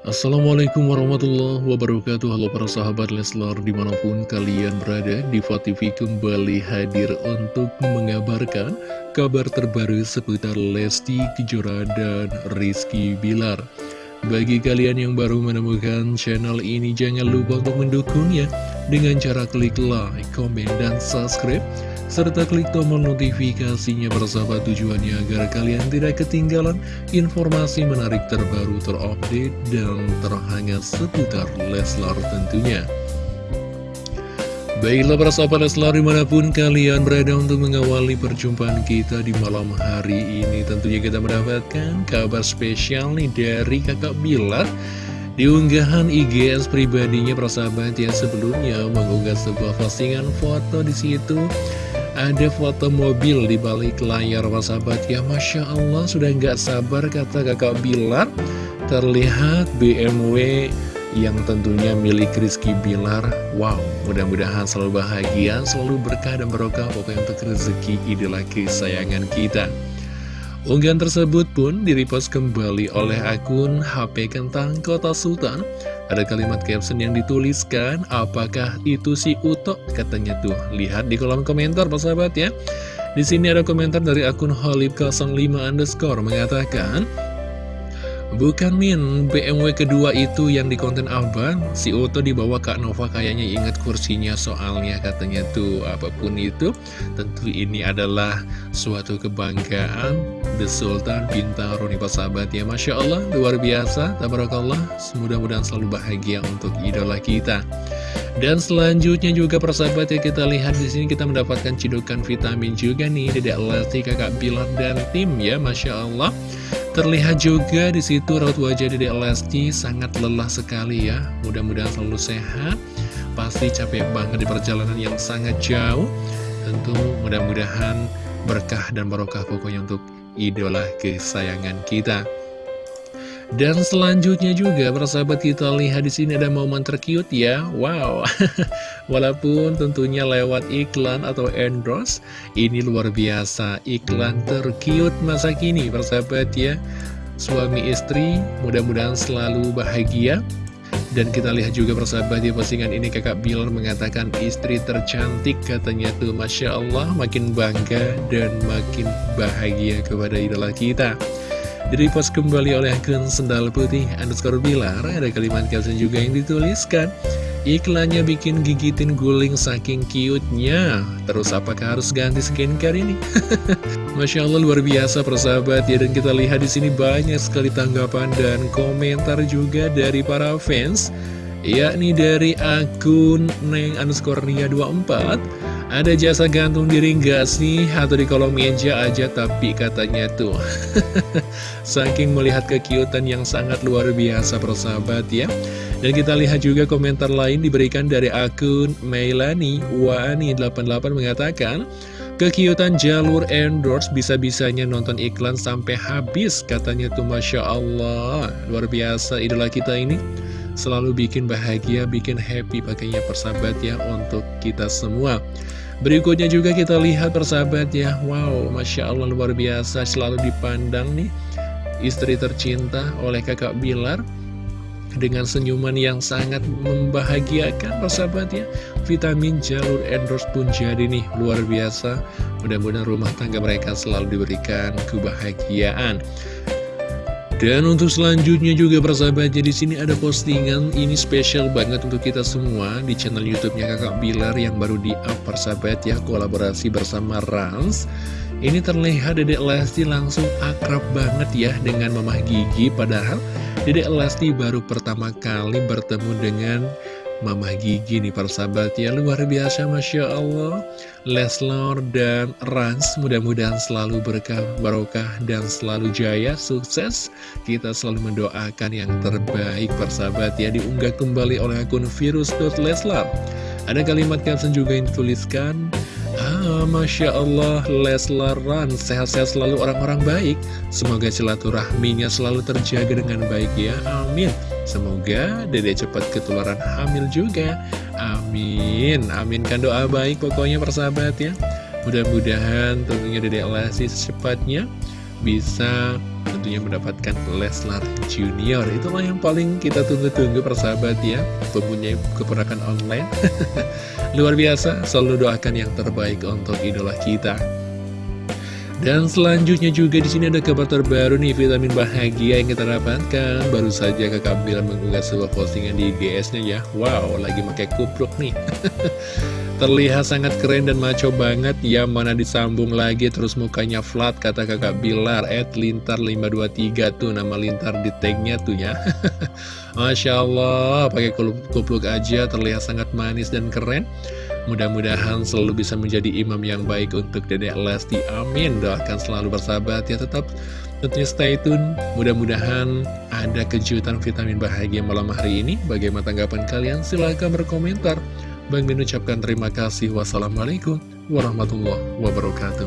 Assalamualaikum warahmatullahi wabarakatuh. Halo para sahabat Leslar di mana pun kalian berada Diva TV kembali hadir untuk mengabarkan kabar terbaru seputar Lesti Kejora dan Rizky Bilar. Bagi kalian yang baru menemukan channel ini jangan lupa untuk mendukungnya. Dengan cara klik like, komen, dan subscribe serta klik tombol notifikasinya bersama tujuannya agar kalian tidak ketinggalan informasi menarik terbaru terupdate dan terhangat seputar Leslar tentunya. Baiklah para sahabat Leslar di mana pun kalian berada untuk mengawali perjumpaan kita di malam hari ini Tentunya kita mendapatkan kabar spesial nih dari kakak Bilar di unggahan IGS pribadinya persahabat yang sebelumnya mengunggah sebuah postingan foto di situ ada foto mobil di balik layar sahabat ya Masya Allah sudah nggak sabar kata kakak Bilar. Terlihat BMW yang tentunya milik Rizky Bilar. Wow mudah-mudahan selalu bahagia Selalu berkah dan barokah. Pokoknya untuk rezeki idola kesayangan kita Unggahan tersebut pun direpost kembali oleh akun HP Kentang Kota Sultan ada kalimat caption yang dituliskan, apakah itu si Uto? Katanya tuh, lihat di kolom komentar Pak sahabat ya. Di sini ada komentar dari akun Holib05 underscore mengatakan, Bukan Min, BMW kedua itu yang di konten abang Si Uto dibawa Kak Nova kayaknya ingat kursinya soalnya katanya tuh Apa pun itu, tentu ini adalah suatu kebanggaan. The Sultan Bintaro nih sahabat ya Masya Allah, luar biasa, tabarakallah. Mudah-mudahan selalu bahagia untuk idola kita. Dan selanjutnya juga persahabat ya kita lihat di sini kita mendapatkan cidukan vitamin juga nih Dedek Lesti, Kakak Bilar dan tim ya Masya Allah Terlihat juga di situ raut wajah Dede Lesti sangat lelah sekali ya. Mudah-mudahan selalu sehat. Pasti capek banget di perjalanan yang sangat jauh. Tentu mudah-mudahan berkah dan barokah pokoknya untuk idola kesayangan kita. Dan selanjutnya juga persahabat kita lihat di sini ada momen terkiut ya. Wow. Walaupun tentunya lewat iklan atau endorse, ini luar biasa iklan terkiut masa kini persahabat ya. Suami istri mudah-mudahan selalu bahagia. Dan kita lihat juga persahabat di postingan ini kakak Bilar mengatakan istri tercantik katanya tuh Masya Allah makin bangga dan makin bahagia kepada idola kita. Direpost kembali oleh akun Sendal Putih underscore Bilar Ada kalimat caption juga yang dituliskan. Iklannya bikin gigitin guling saking cute-nya. Terus apakah harus ganti skincare ini? Masya Allah luar biasa persahabat. Ya Dan kita lihat di sini banyak sekali tanggapan dan komentar juga dari para fans Yakni dari akun Neng underscore Nia 24 ada jasa gantung diri nggak sih? Atau di kolom meja aja tapi katanya tuh. Saking melihat kekiutan yang sangat luar biasa persahabat ya. Dan kita lihat juga komentar lain diberikan dari akun Meilani Wani88 mengatakan Kekiutan jalur endorse bisa-bisanya nonton iklan sampai habis Katanya tuh Masya Allah. Luar biasa idola kita ini. Selalu bikin bahagia, bikin happy pakainya persahabat ya untuk kita semua Berikutnya juga kita lihat persahabat ya Wow, Masya Allah luar biasa. Selalu dipandang nih Istri tercinta oleh kakak Bilar Dengan senyuman yang sangat membahagiakan persahabat ya Vitamin jalur endorse pun jadi nih. Luar biasa. Mudah-mudahan rumah tangga mereka selalu diberikan kebahagiaan dan untuk selanjutnya juga persahabat di sini ada postingan ini spesial banget untuk kita semua di channel YouTube-nya Kakak Bilar yang baru di-up persahabat ya kolaborasi bersama Rans. Ini terlihat Dedek Lesti langsung akrab banget ya dengan Mamah Gigi padahal Dedek Lesti baru pertama kali bertemu dengan Mama Gigi nih persahabat ya luar biasa Masya Allah Leslar dan Rans mudah-mudahan selalu berkah barokah dan selalu jaya sukses kita selalu mendoakan yang terbaik persahabat ya diunggah kembali oleh akun virus.leslar ada kalimat caption juga yang dituliskan Ah, Masya Allah, Leslar Rans sehat-sehat selalu orang-orang baik. Semoga silaturahminya selalu terjaga dengan baik ya. Amin. Semoga dede cepat ketularan hamil juga. Amin. Aminkan doa baik pokoknya persahabat ya. Mudah-mudahan tentunya dede Lesti secepatnya Bisa tentunya mendapatkan Leslar Junior. Itulah yang paling kita tunggu-tunggu persahabat ya. Mempunyai keponakan online. Luar biasa, selalu doakan yang terbaik untuk idola kita dan selanjutnya juga di sini ada kabar terbaru nih vitamin bahagia yang kita dapatkan. Baru saja kakak Bilar mengunggah sebuah postingan di GS-nya ya. Wow, lagi pakai kupluk nih. Terlihat sangat keren dan maco banget ya Mana disambung lagi terus mukanya flat kata kakak Bilar At Lintar 523 tuh nama Lintar di tagnya tuh ya Masya Allah pakai kupluk aja terlihat sangat manis dan keren Mudah-mudahan selalu bisa menjadi imam yang baik untuk Dedek Lesti Amin Doakan selalu bersahabat ya tetap tentunya stay tune Mudah-mudahan ada kejutan vitamin bahagia malam hari ini Bagaimana tanggapan kalian? Silahkan berkomentar Bang Min ucapkan terima kasih. Wassalamualaikum warahmatullahi wabarakatuh.